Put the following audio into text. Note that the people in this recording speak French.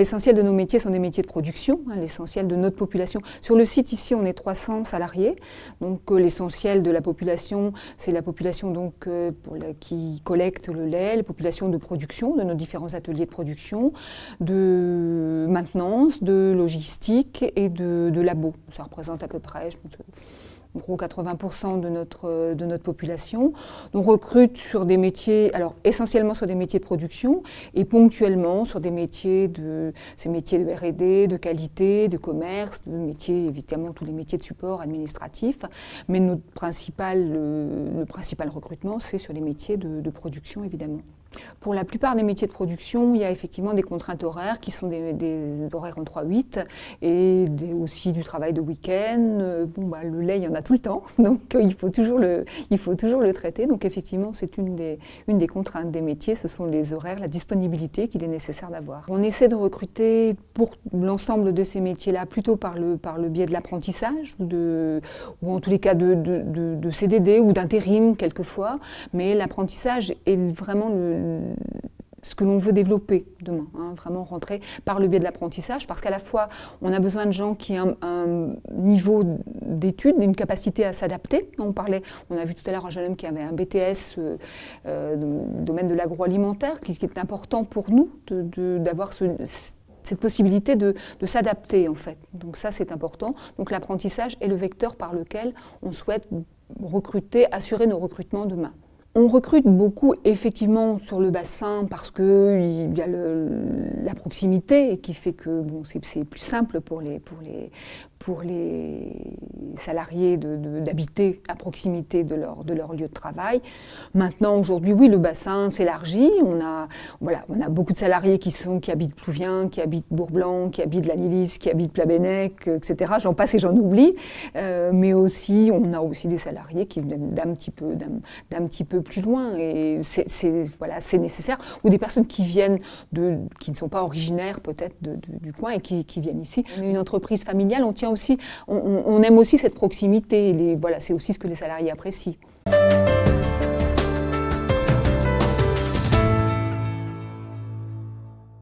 L'essentiel de nos métiers sont des métiers de production, hein, l'essentiel de notre population. Sur le site ici, on est 300 salariés, donc euh, l'essentiel de la population, c'est la population donc, euh, qui collecte le lait, la population de production, de nos différents ateliers de production, de maintenance, de logistique et de, de labo. Ça représente à peu près, je gros 80% de notre, de notre population. On recrute sur des métiers, alors essentiellement sur des métiers de production et ponctuellement sur des métiers de, ces métiers de R&D, de qualité, de commerce, de métiers, évidemment tous les métiers de support administratif. Mais notre principal, le, principal recrutement, c'est sur les métiers de, de production évidemment. Pour la plupart des métiers de production, il y a effectivement des contraintes horaires qui sont des, horaires en 3-8 et aussi du travail de week-end. Euh, bon, bah, le lait, il y en a tout le temps, donc euh, il, faut toujours le, il faut toujours le traiter. Donc effectivement, c'est une des, une des contraintes des métiers, ce sont les horaires, la disponibilité qu'il est nécessaire d'avoir. On essaie de recruter pour l'ensemble de ces métiers-là plutôt par le, par le biais de l'apprentissage ou, ou en tous les cas de, de CDD ou d'intérim quelquefois, mais l'apprentissage est vraiment le, ce que l'on veut développer demain, hein, vraiment rentrer par le biais de l'apprentissage, parce qu'à la fois, on a besoin de gens qui ont un, niveau d'études, une capacité à s'adapter. On parlait, on a vu tout à l'heure un jeune homme qui avait un BTS euh, euh, domaine de l'agroalimentaire, qui, qui, est important pour nous d'avoir cette possibilité de, de s'adapter en fait. Donc ça c'est important. Donc l'apprentissage est le vecteur par lequel on souhaite recruter, assurer nos recrutements demain. On recrute beaucoup effectivement sur le bassin parce qu'il y a la proximité qui fait que bon, c'est plus simple pour les, pour les, pour les salariés d'habiter à proximité de leur, de leur lieu de travail. Maintenant, aujourd'hui, oui, le bassin s'élargit. On a, voilà, on a beaucoup de salariés qui, sont, qui habitent Plouvien, qui habitent Bourblanc, qui habitent Lanilis, qui habitent Plabennec, etc. J'en passe et j'en oublie. Euh, mais aussi, on a aussi des salariés qui viennent d'un petit, peu, d'un petit peu plus loin. Et c'est voilà, nécessaire. Ou des personnes qui viennent, de, qui ne sont pas originaires peut-être du coin et qui, viennent ici. On est une entreprise familiale, on tient aussi, on, aime aussi cette proximité. voilà, c'est aussi ce que les salariés apprécient.